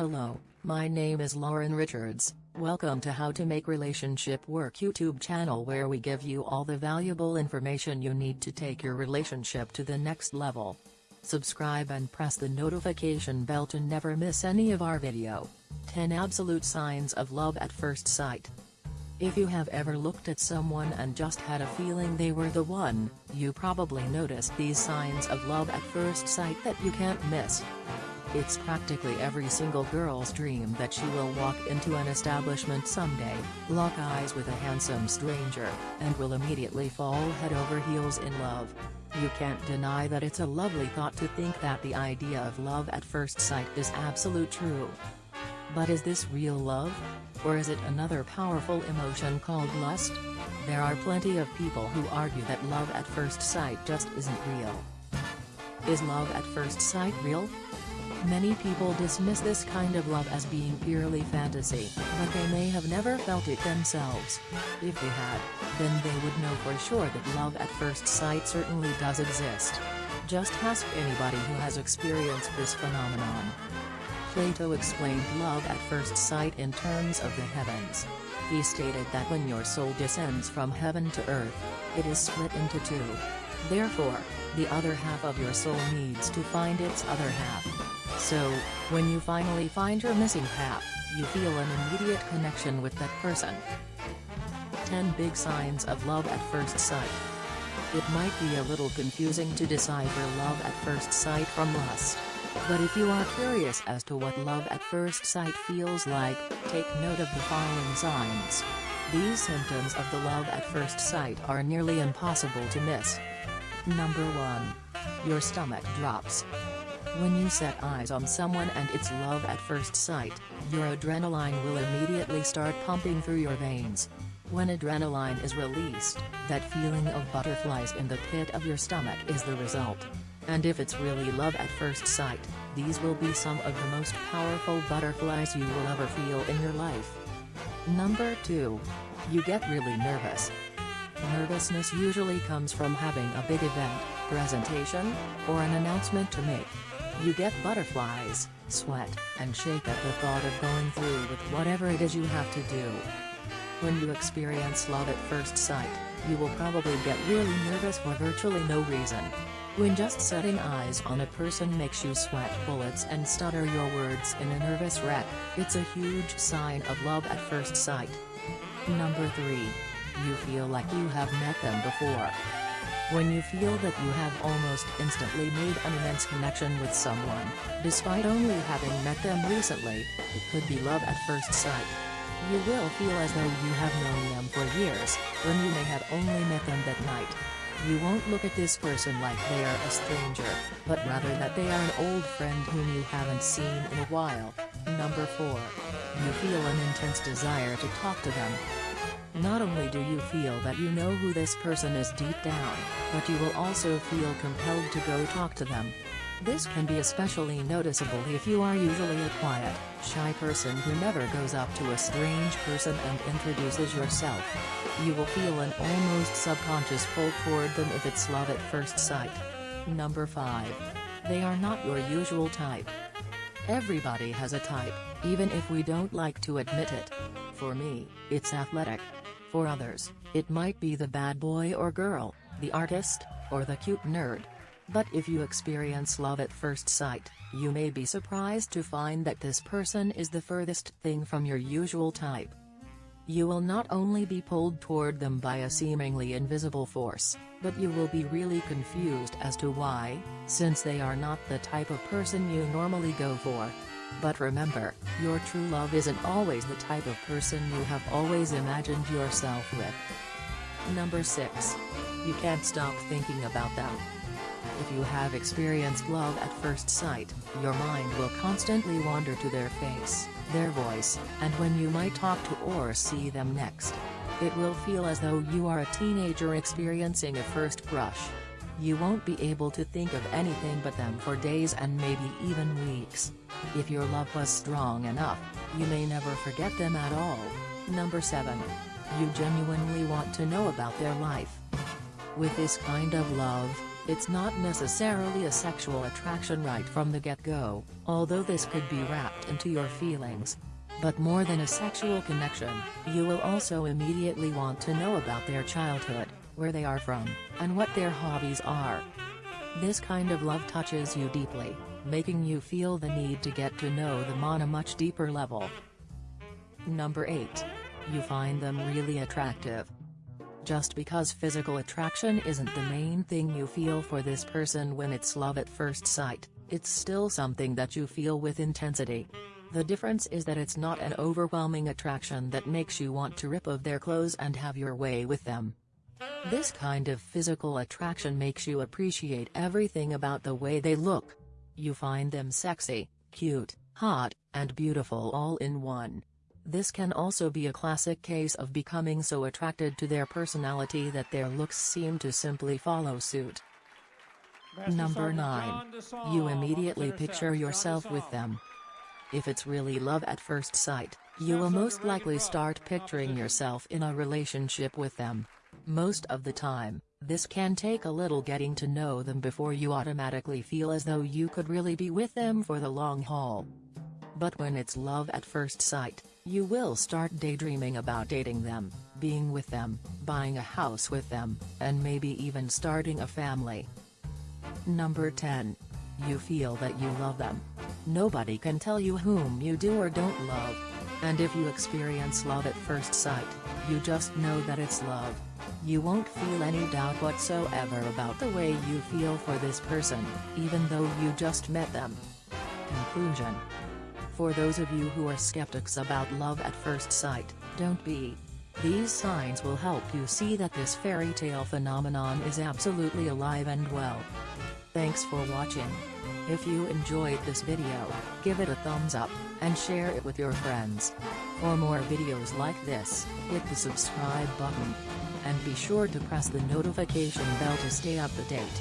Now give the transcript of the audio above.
Hello, my name is Lauren Richards. Welcome to How to Make Relationship Work YouTube channel where we give you all the valuable information you need to take your relationship to the next level. Subscribe and press the notification bell to never miss any of our video. 10 Absolute Signs of Love at First Sight If you have ever looked at someone and just had a feeling they were the one, you probably noticed these signs of love at first sight that you can't miss. It's practically every single girl's dream that she will walk into an establishment someday, lock eyes with a handsome stranger, and will immediately fall head over heels in love. You can't deny that it's a lovely thought to think that the idea of love at first sight is absolute true. But is this real love? Or is it another powerful emotion called lust? There are plenty of people who argue that love at first sight just isn't real. Is love at first sight real? Many people dismiss this kind of love as being purely fantasy, but they may have never felt it themselves. If they had, then they would know for sure that love at first sight certainly does exist. Just ask anybody who has experienced this phenomenon. Plato explained love at first sight in terms of the heavens. He stated that when your soul descends from heaven to earth, it is split into two. Therefore, the other half of your soul needs to find its other half. So, when you finally find your missing half, you feel an immediate connection with that person. 10 Big Signs of Love at First Sight It might be a little confusing to decipher love at first sight from lust. But if you are curious as to what love at first sight feels like, take note of the following signs. These symptoms of the love at first sight are nearly impossible to miss. Number 1. Your stomach drops. When you set eyes on someone and it's love at first sight, your adrenaline will immediately start pumping through your veins. When adrenaline is released, that feeling of butterflies in the pit of your stomach is the result. And if it's really love at first sight, these will be some of the most powerful butterflies you will ever feel in your life. Number 2. You get really nervous. Nervousness usually comes from having a big event, presentation, or an announcement to make. You get butterflies, sweat, and shake at the thought of going through with whatever it is you have to do. When you experience love at first sight, you will probably get really nervous for virtually no reason. When just setting eyes on a person makes you sweat bullets and stutter your words in a nervous wreck, it's a huge sign of love at first sight. Number 3. You feel like you have met them before. When you feel that you have almost instantly made an immense connection with someone, despite only having met them recently, it could be love at first sight. You will feel as though you have known them for years, when you may have only met them that night. You won't look at this person like they are a stranger, but rather that they are an old friend whom you haven't seen in a while. Number 4. You feel an intense desire to talk to them, not only do you feel that you know who this person is deep down, but you will also feel compelled to go talk to them. This can be especially noticeable if you are usually a quiet, shy person who never goes up to a strange person and introduces yourself. You will feel an almost subconscious pull toward them if it's love at first sight. Number 5. They are not your usual type. Everybody has a type, even if we don't like to admit it. For me, it's athletic. For others, it might be the bad boy or girl, the artist, or the cute nerd. But if you experience love at first sight, you may be surprised to find that this person is the furthest thing from your usual type. You will not only be pulled toward them by a seemingly invisible force, but you will be really confused as to why, since they are not the type of person you normally go for. But remember, your true love isn't always the type of person you have always imagined yourself with. Number 6. You can't stop thinking about them. If you have experienced love at first sight, your mind will constantly wander to their face, their voice, and when you might talk to or see them next. It will feel as though you are a teenager experiencing a first crush. You won't be able to think of anything but them for days and maybe even weeks. If your love was strong enough, you may never forget them at all. Number 7. You genuinely want to know about their life. With this kind of love, It's not necessarily a sexual attraction right from the get-go, although this could be wrapped into your feelings. But more than a sexual connection, you will also immediately want to know about their childhood, where they are from, and what their hobbies are. This kind of love touches you deeply, making you feel the need to get to know them on a much deeper level. Number 8. You find them really attractive. Just because physical attraction isn't the main thing you feel for this person when it's love at first sight, it's still something that you feel with intensity. The difference is that it's not an overwhelming attraction that makes you want to rip off their clothes and have your way with them. This kind of physical attraction makes you appreciate everything about the way they look. You find them sexy, cute, hot, and beautiful all in one. This can also be a classic case of becoming so attracted to their personality that their looks seem to simply follow suit. Number 9. You immediately picture yourself with them. If it's really love at first sight, you will most likely start picturing yourself in a relationship with them. Most of the time, this can take a little getting to know them before you automatically feel as though you could really be with them for the long haul. But when it's love at first sight, you will start daydreaming about dating them, being with them, buying a house with them, and maybe even starting a family. Number 10. You feel that you love them. Nobody can tell you whom you do or don't love. And if you experience love at first sight, you just know that it's love. You won't feel any doubt whatsoever about the way you feel for this person, even though you just met them. Conclusion for those of you who are skeptics about love at first sight, don't be. These signs will help you see that this fairy tale phenomenon is absolutely alive and well. Thanks for watching. If you enjoyed this video, give it a thumbs up, and share it with your friends. For more videos like this, hit the subscribe button. And be sure to press the notification bell to stay up to date.